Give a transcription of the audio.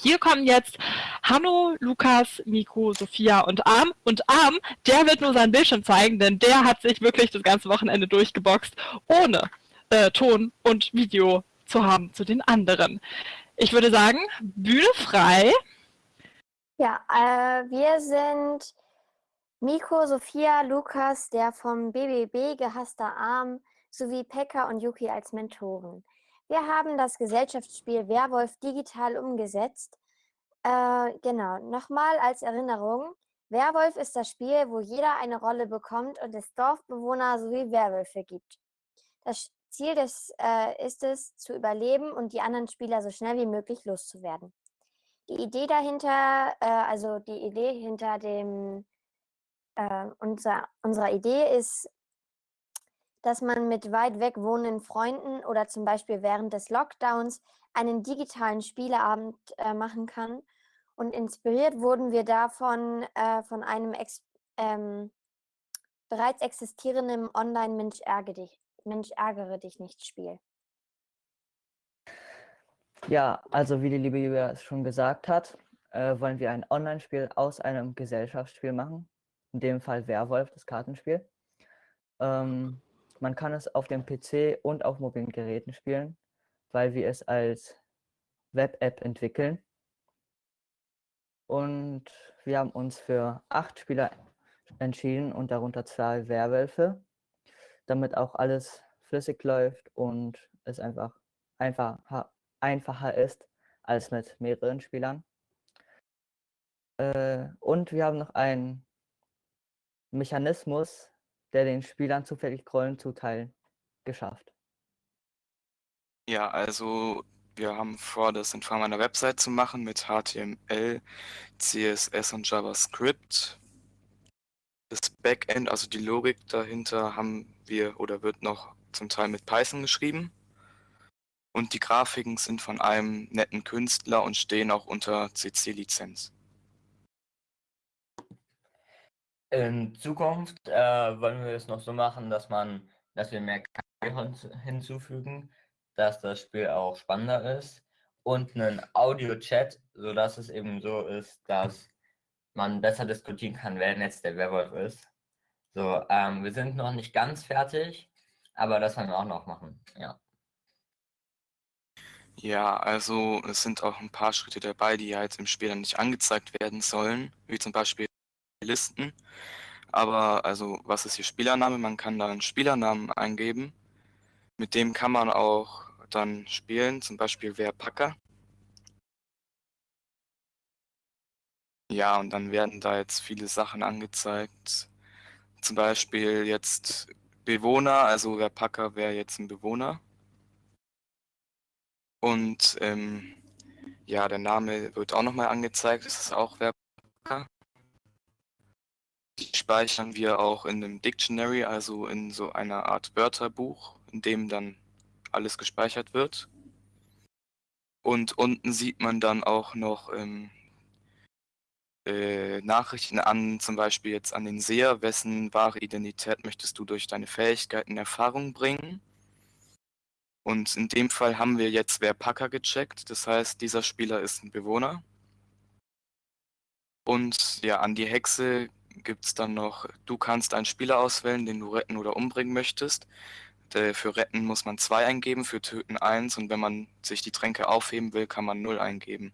Hier kommen jetzt Hanno, Lukas, Nico, Sophia und Arm. Und Arm, der wird nur sein Bildschirm zeigen, denn der hat sich wirklich das ganze Wochenende durchgeboxt, ohne äh, Ton und Video zu haben zu den anderen. Ich würde sagen, Bühne frei. Ja, äh, wir sind Nico, Sophia, Lukas, der vom BBB gehasster Arm, sowie Pekka und Yuki als Mentoren. Wir haben das Gesellschaftsspiel Werwolf digital umgesetzt. Äh, genau, nochmal als Erinnerung. Werwolf ist das Spiel, wo jeder eine Rolle bekommt und es Dorfbewohner sowie Werwölfe gibt. Das Ziel des, äh, ist es, zu überleben und die anderen Spieler so schnell wie möglich loszuwerden. Die Idee dahinter, äh, also die Idee hinter dem, äh, unser, unserer Idee ist, dass man mit weit weg wohnenden Freunden oder zum Beispiel während des Lockdowns einen digitalen Spieleabend äh, machen kann. Und inspiriert wurden wir davon äh, von einem ex ähm, bereits existierenden Online-Mensch ärgere, dich, Mensch ärgere dich nicht Spiel. Ja, also wie die liebe Julia schon gesagt hat, äh, wollen wir ein Online-Spiel aus einem Gesellschaftsspiel machen. In dem Fall Werwolf, das Kartenspiel. Ähm, man kann es auf dem PC und auf mobilen Geräten spielen, weil wir es als Web-App entwickeln. Und wir haben uns für acht Spieler entschieden und darunter zwei Werwölfe, damit auch alles flüssig läuft und es einfach einfacher, einfacher ist als mit mehreren Spielern. Äh, und wir haben noch einen Mechanismus, der den Spielern zufällig Rollen zuteilen, geschafft? Ja, also wir haben vor, das in Form einer Website zu machen mit HTML, CSS und JavaScript. Das Backend, also die Logik dahinter, haben wir oder wird noch zum Teil mit Python geschrieben. Und die Grafiken sind von einem netten Künstler und stehen auch unter CC-Lizenz. In Zukunft äh, wollen wir es noch so machen, dass man, dass wir mehr KI hinzufügen, dass das Spiel auch spannender ist und einen Audio-Chat, sodass es eben so ist, dass man besser diskutieren kann, wer jetzt der Werwolf ist. So, ähm, wir sind noch nicht ganz fertig, aber das wollen wir auch noch machen, ja. Ja, also es sind auch ein paar Schritte dabei, die jetzt im Spiel dann nicht angezeigt werden sollen, wie zum Beispiel Listen. Aber also, was ist hier Spielername? Man kann da einen Spielernamen eingeben. Mit dem kann man auch dann spielen, zum Beispiel wer Packer. Ja, und dann werden da jetzt viele Sachen angezeigt. Zum Beispiel jetzt Bewohner, also wer Packer wäre jetzt ein Bewohner. Und ähm, ja, der Name wird auch nochmal angezeigt, das ist auch wer. Die speichern wir auch in einem Dictionary, also in so einer Art Wörterbuch, in dem dann alles gespeichert wird. Und unten sieht man dann auch noch ähm, äh, Nachrichten an, zum Beispiel jetzt an den Seher, wessen wahre Identität möchtest du durch deine Fähigkeiten Erfahrung bringen. Und in dem Fall haben wir jetzt wer Packer gecheckt, das heißt, dieser Spieler ist ein Bewohner. Und ja, an die Hexe gibt es dann noch, du kannst einen Spieler auswählen, den du retten oder umbringen möchtest. Für retten muss man 2 eingeben, für töten 1 und wenn man sich die Tränke aufheben will, kann man 0 eingeben.